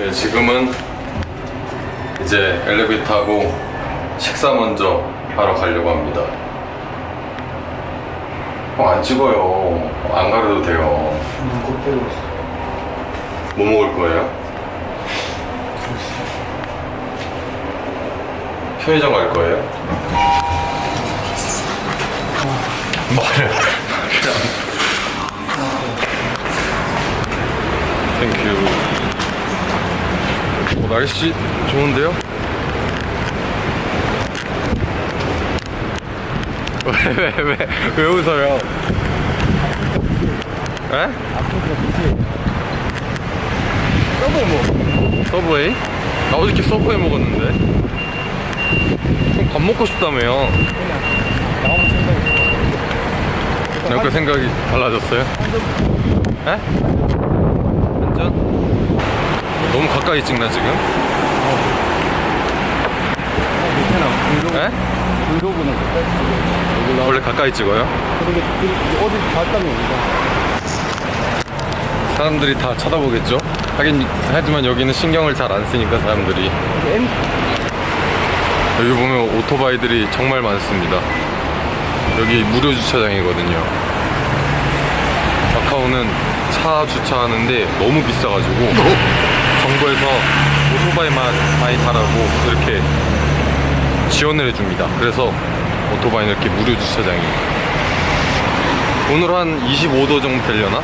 네, 지금은 이제 엘리베이터 타고 식사 먼저 하러 가려고 합니다. 어, 안 찍어요. 안 가려도 돼요. 뭐 먹을 거예요? 편의점 갈 거예요? 말해. Thank you. 어, 날씨 좋은데요? 왜, 왜, 왜, 왜 웃어요? 에? 서브웨이 뭐? 서브웨이? 나 어저께 서브웨이 먹었는데 밥 먹고 싶다며요 나오면 생각이 달라졌어요? 에? 너무 가까이 찍나 지금? 괜찮아. 브이로그. 에? 브이로그는 그때 여기 나 원래 가까이 찍어요? 그렇게 어디 갔다면 우리가 사람들이 다 쳐다보겠죠? 하긴 하지만 여기는 신경을 잘 안 쓰니까 사람들이 여기 보면 오토바이들이 정말 많습니다. 여기 무료 주차장이거든요. 마카오는 차 주차하는데 너무 비싸가지고 정부에서 오토바이만 많이 타라고 이렇게 지원을 해줍니다. 그래서 오토바이는 이렇게 무료 주차장이에요. 오늘 한 25도 정도 되려나?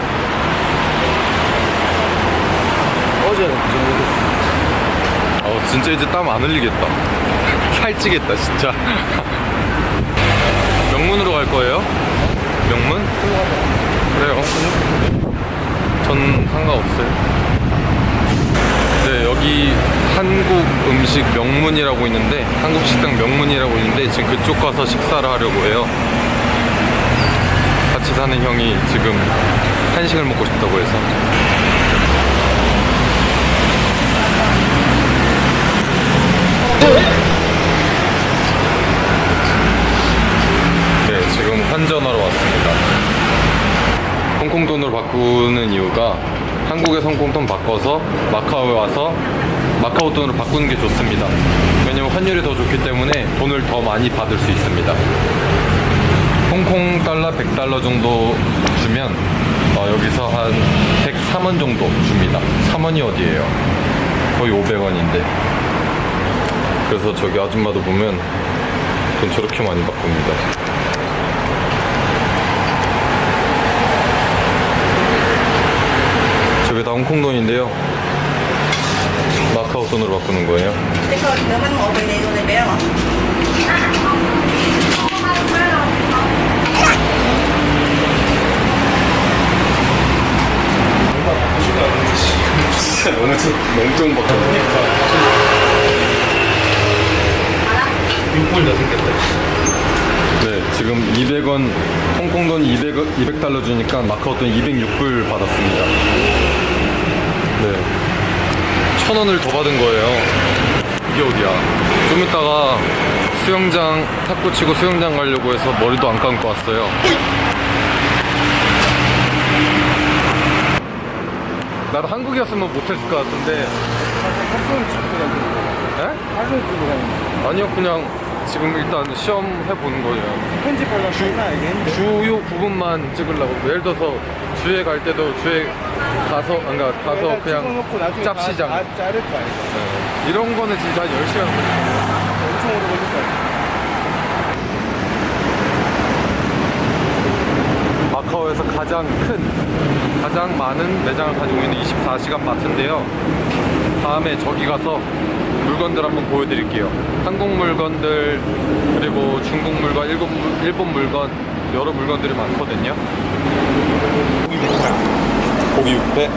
어제는 그 정도. 어 진짜 이제 땀 안 흘리겠다 살찌겠다 진짜 명문으로 갈 거예요? 명문? 그래요 전 상관없어요 네 여기 한국 음식 명문이라고 있는데 한국 식당 명문이라고 있는데 지금 그쪽 가서 식사를 하려고 해요 같이 사는 형이 지금 한식을 먹고 싶다고 해서 네, 지금 환전하러 왔습니다. 홍콩 돈으로 바꾸는 이유가 한국에 홍콩 돈 바꿔서 마카오에 와서 마카오 돈으로 바꾸는 게 좋습니다. 왜냐면 환율이 더 좋기 때문에 돈을 더 많이 받을 수 있습니다. 홍콩 달러 100달러 정도 주면 어, 여기서 한 103원 정도 줍니다. 3원이 어디예요? 거의 500원인데. 그래서 저기 아줌마도 보면 돈 저렇게 많이 바꿉니다. 저게 다 홍콩 돈인데요. 마카오 돈으로 바꾸는 거예요. 진짜 너무 좀 너무 좀 바뀌었네. 빈폴더 생겼다. 네, 지금 200원 홍콩 돈 200, 200달러 주니까 마카오 돈 206불 받았습니다. 네. 천 원을 더 받은 거예요. 이게 어디야? 좀 이따가 수영장 탁구 치고 수영장 가려고 해서 머리도 안 감고 왔어요. 나도 한국이었으면 못했을 것 같은데, 학생을 찍고 다니는 에? 학생을 찍고 다니는 아니요, 그냥 지금 일단 시험 해보는 거예요. 편집하려고 했는데 주요 부분만 찍으려고 예를 들어서 주에 갈 때도 주에 가서 그러니까 가서 그냥 짭시장. 다, 다 자를 거 아니야 네. 이런 거는 진짜 한 10시간 걸려요. 엄청 오래 걸릴 거 아니야 마카오에서 가장 큰 가장 많은 매장을 가지고 있는 24시간 마트인데요. 다음에 저기 가서 물건들 한번 보여드릴게요. 한국 물건들 그리고 중국 물건, 일본, 물- 일본 물건 여러 물건들이 많거든요 고기 육회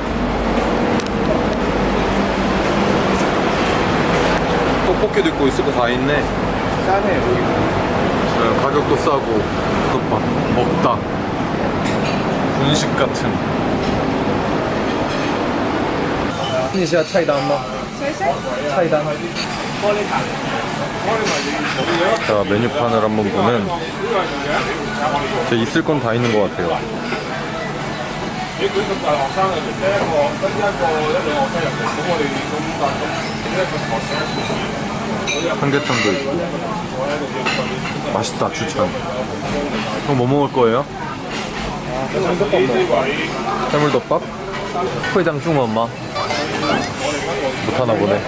떡볶이도 있고 있을 거 다 있네. 싸네 여기. 네, 가격도 싸고 이것 봐 먹다. 분식 같은. 인시아 차이다 엄마 차이다 자 메뉴판을 한번 보면 있을 건 다 있는 것 같아요 你佢咁大學生嘅，即係一個跟一個一兩個生入嚟，咁我哋咁大咁一個學生。 삼계탕도 있고 맛있다 추천 형 뭐 먹을 거예요? 해물덮밥? 회장 중엄마 못하나 보네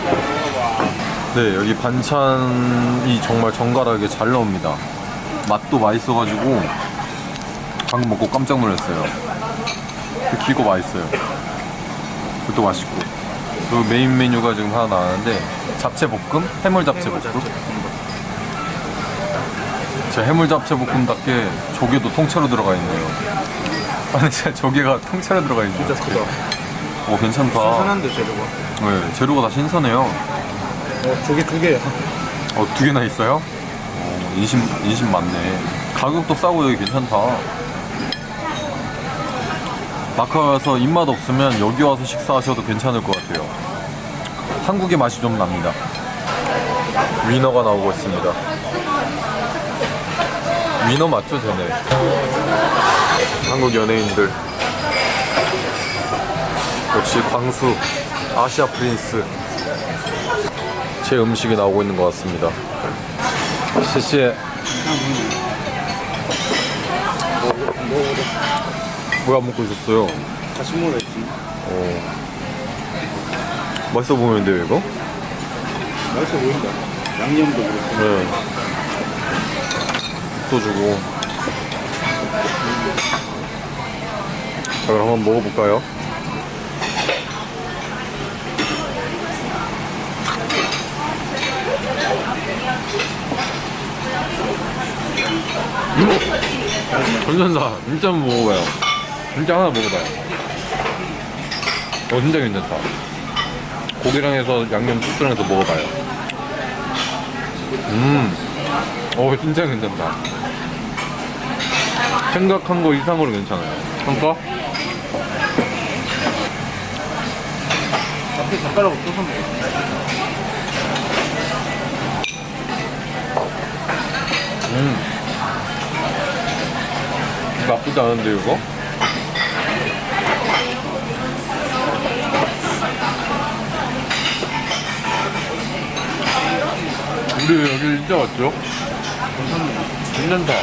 네 여기 반찬이 정말 정갈하게 잘 나옵니다 맛도 맛있어가지고 방금 먹고 깜짝 놀랐어요 기고 맛있어요 그것도 맛있고 그리고 메인 메뉴가 지금 하나 나왔는데 잡채 볶음? 해물 잡채 볶음? 제 해물 잡채 볶음답게 조개도 통째로 들어가 있네요 아니 진짜 조개가 통째로 들어가 있네 진짜 크다. 오 괜찮다 신선한데 재료가. 네, 재료가 다 신선해요 어, 저게 두 개야. 어, 두 개나 있어요? 어, 인심, 인심 많네. 가격도 싸고 여기 괜찮다. 마카오에서 입맛 없으면 여기 와서 식사하셔도 괜찮을 것 같아요. 한국의 맛이 좀 납니다. 위너가 나오고 있습니다. 위너 맞죠, 쟤네? 한국 연예인들. 역시 광수, 아시아 프린스. 제 음식이 나오고 있는 것 같습니다. 시시 해. 뭐야 먹고 있었어요? 다시 먹어야지. 어. 맛있어 보이는데요 이거? 맛있어 보인다. 양념도 그렇고. 네. 또 주고. 자 그럼 한번 먹어볼까요? 음! 괜찮다. 진짜 한번 먹어봐요. 진짜 하나 먹어봐요. 어 진짜 괜찮다. 고기랑 해서 양념 소스랑 해서 먹어봐요. 음, 어 진짜 괜찮다. 생각한 거 이상으로 괜찮아요. 평가? 앞에 떠서 먹어. 음, 나쁘지 않은데 이거? 우리 여기 진짜 왔죠? 괜찮다.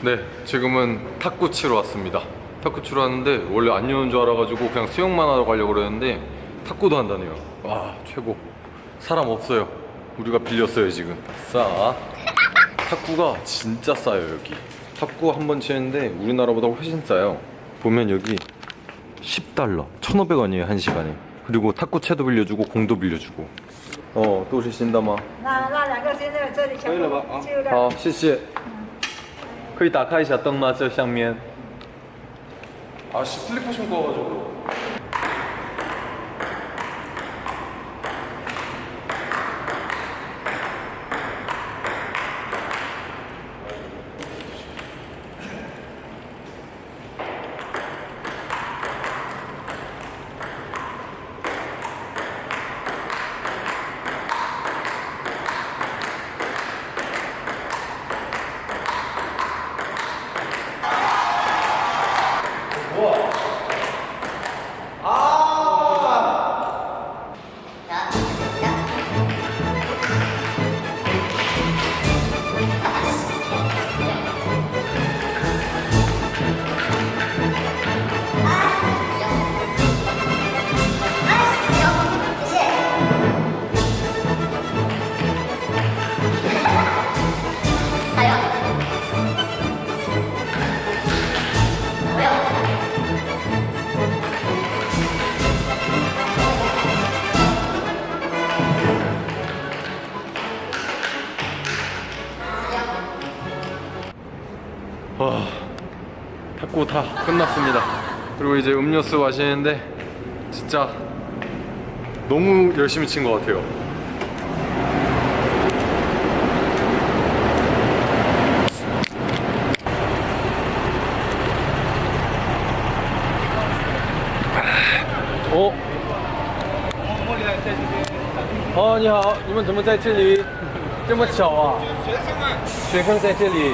네, 지금은 탁구 치러 왔습니다. 탁구 치러 왔는데 원래 안 여는 줄 알아가지고 그냥 수영만 하러 가려고 그랬는데 탁구도 한다네요. 와, 최고. 사람 없어요. 우리가 빌렸어요 지금. 싸. 탁구가 진짜 싸요 여기. 탁구 한 번 치는데 우리나라보다 훨씬 싸요. 보면 여기 10달러, 1,500원이에요 한 시간에. 그리고 탁구 채도 빌려주고 공도 빌려주고. 哦都是新的吗？那那两个先在这里可以了吧啊。好谢谢。可以打开一下灯吗？这上面。好 와가지고. 와, 탁구 다 끝났습니다. 그리고 이제 음료수 마시는데 진짜 너무 열심히 친 것 같아요. 어? 哦，你好，你们怎么在这里？这么巧啊！学生们，学生在这里，